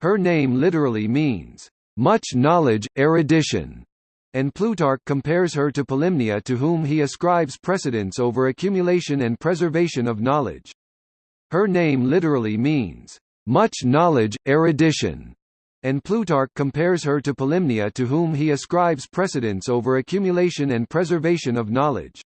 Her name literally means, "...much knowledge, erudition", and Plutarch compares her to Polymnia to whom he ascribes precedence over accumulation and preservation of knowledge. Her name literally means, "...much knowledge, erudition", and Plutarch compares her to Polymnia to whom he ascribes precedence over accumulation and preservation of knowledge.